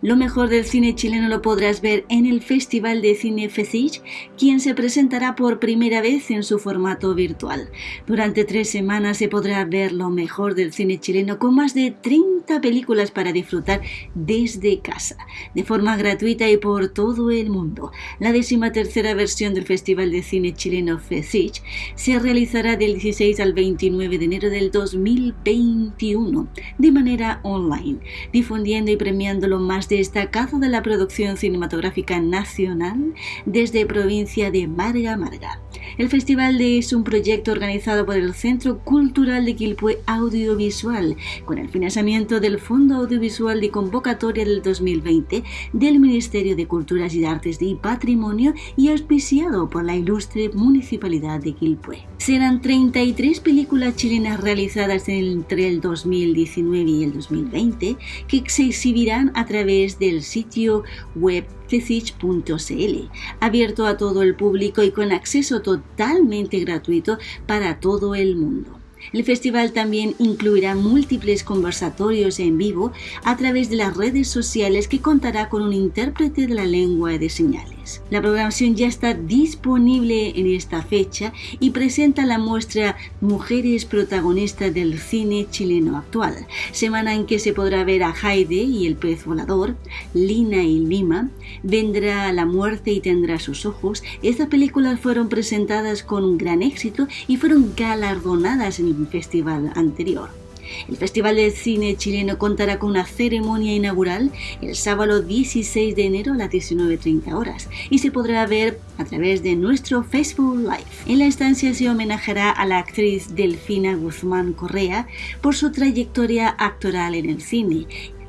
Lo mejor del cine chileno lo podrás ver en el Festival de Cine FECIC, quien se presentará por primera vez en su formato virtual. Durante tres semanas se podrá ver lo mejor del cine chileno con más de 30 películas para disfrutar desde casa, de forma gratuita y por todo el mundo. La décima tercera versión del Festival de Cine Chileno FECIC se realizará del 16 al 29 de enero del 2021 de manera online, difundiendo y premiando lo más destacado de la producción cinematográfica nacional desde provincia de Marga Marga. El festival es un proyecto organizado por el Centro Cultural de Quilpue Audiovisual con el financiamiento del Fondo Audiovisual de Convocatoria del 2020 del Ministerio de Culturas y Artes y Patrimonio y auspiciado por la ilustre Municipalidad de Quilpue. Serán 33 películas chilenas realizadas entre el 2019 y el 2020 que se exhibirán a través del sitio web cecich.cl, abierto a todo el público y con acceso totalmente gratuito para todo el mundo. El festival también incluirá múltiples conversatorios en vivo a través de las redes sociales que contará con un intérprete de la lengua de señales. La programación ya está disponible en esta fecha y presenta la muestra Mujeres protagonistas del cine chileno actual, semana en que se podrá ver a Haide y el pez volador, Lina y Lima, Vendrá la muerte y tendrá sus ojos. Estas películas fueron presentadas con gran éxito y fueron galardonadas en el festival anterior. El Festival de Cine Chileno contará con una ceremonia inaugural el sábado 16 de enero a las 19.30 horas y se podrá ver a través de nuestro Facebook Live. En la estancia se homenajeará a la actriz Delfina Guzmán Correa por su trayectoria actoral en el cine,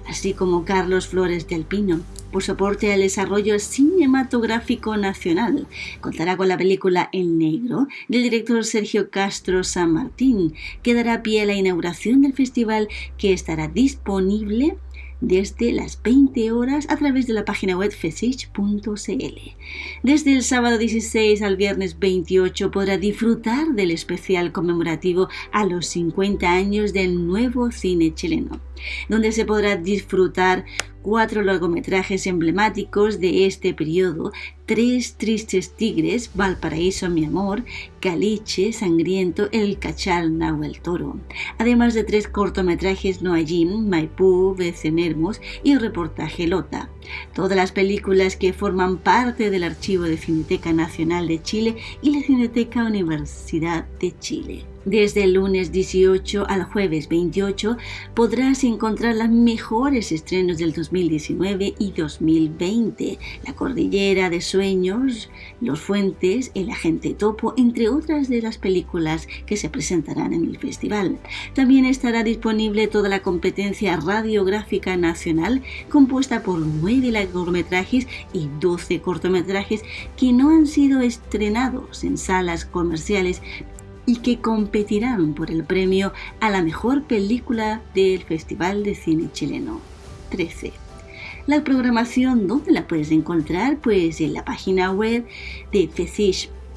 así como Carlos Flores del Pino, por soporte al desarrollo cinematográfico nacional. Contará con la película El Negro del director Sergio Castro San Martín, que dará pie a la inauguración del festival que estará disponible desde las 20 horas a través de la página web fesich.cl. Desde el sábado 16 al viernes 28 podrá disfrutar del especial conmemorativo a los 50 años del nuevo cine chileno, donde se podrá disfrutar cuatro largometrajes emblemáticos de este periodo, Tres tristes tigres, Valparaíso mi amor, Caliche, Sangriento, El Cachal, Nahuel Toro, además de tres cortometrajes Noayín, Maipú, Becenermos y Reportaje Lota. Todas las películas que forman parte del archivo de Cineteca Nacional de Chile y la Cineteca Universidad de Chile. Desde el lunes 18 al jueves 28 podrás encontrar los mejores estrenos del 2019 y 2020. La Cordillera de Sueños, Los Fuentes, El Agente Topo, entre otras de las películas que se presentarán en el festival. También estará disponible toda la competencia radiográfica nacional compuesta por nueve largometrajes y 12 cortometrajes que no han sido estrenados en salas comerciales y que competirán por el premio a la mejor película del Festival de Cine Chileno 13. La programación, ¿dónde la puedes encontrar? Pues en la página web de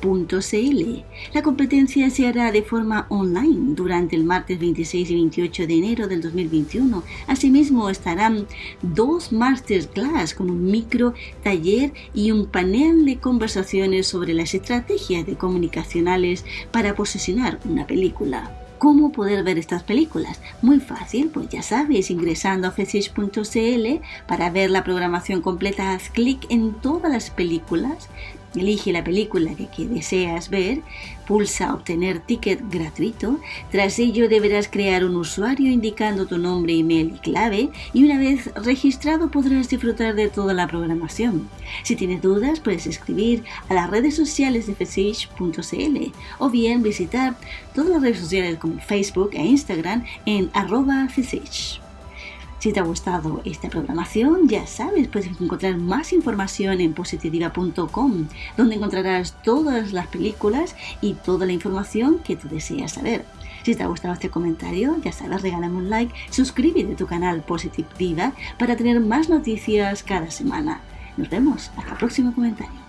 FECISH la competencia se hará de forma online durante el martes 26 y 28 de enero del 2021. Asimismo estarán dos masterclass con un micro taller y un panel de conversaciones sobre las estrategias de comunicacionales para posicionar una película. ¿Cómo poder ver estas películas? Muy fácil, pues ya sabes, ingresando a fesish.cl para ver la programación completa, haz clic en todas las películas, Elige la película que, deseas ver, pulsa obtener ticket gratuito, tras ello deberás crear un usuario indicando tu nombre, email y clave y una vez registrado podrás disfrutar de toda la programación. Si tienes dudas puedes escribir a las redes sociales de fesish.cl o bien visitar todas las redes sociales como Facebook e Instagram en arroba si te ha gustado esta programación, ya sabes, puedes encontrar más información en positiva.com, donde encontrarás todas las películas y toda la información que tú deseas saber. Si te ha gustado este comentario, ya sabes, regálame un like, suscríbete a tu canal Positiva para tener más noticias cada semana. Nos vemos hasta el próximo comentario.